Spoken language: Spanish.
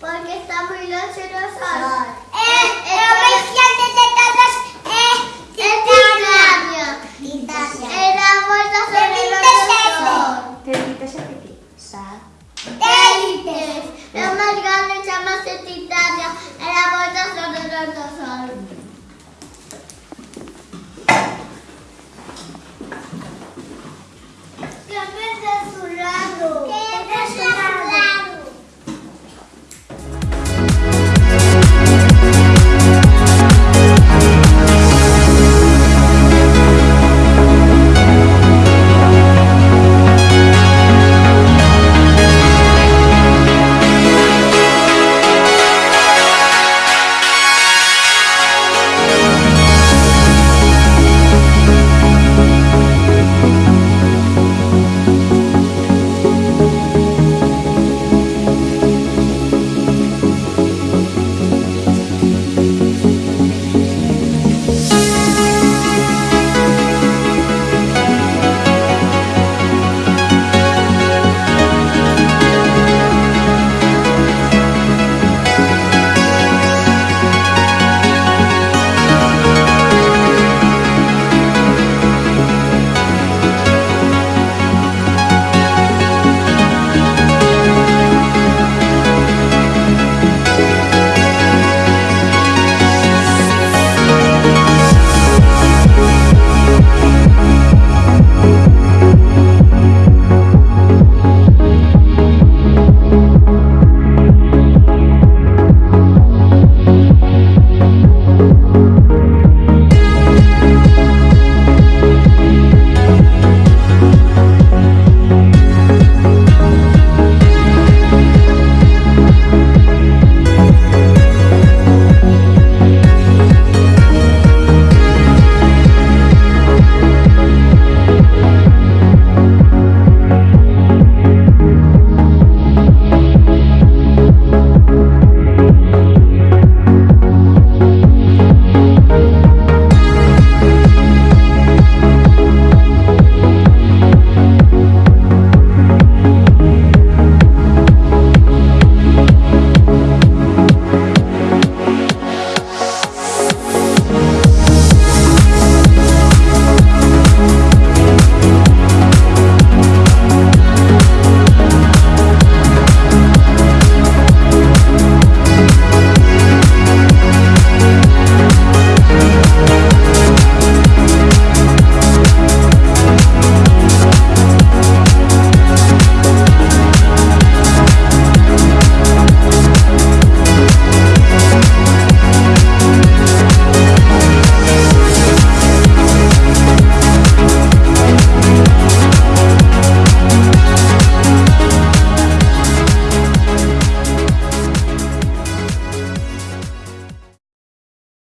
Porque está muy lanceroso.